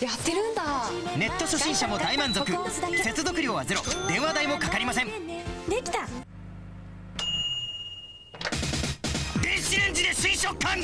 やってるんだ。ネット初心者も大満足。接続料はゼロ。電話代もかかりません。できた。電子レンジで水食感。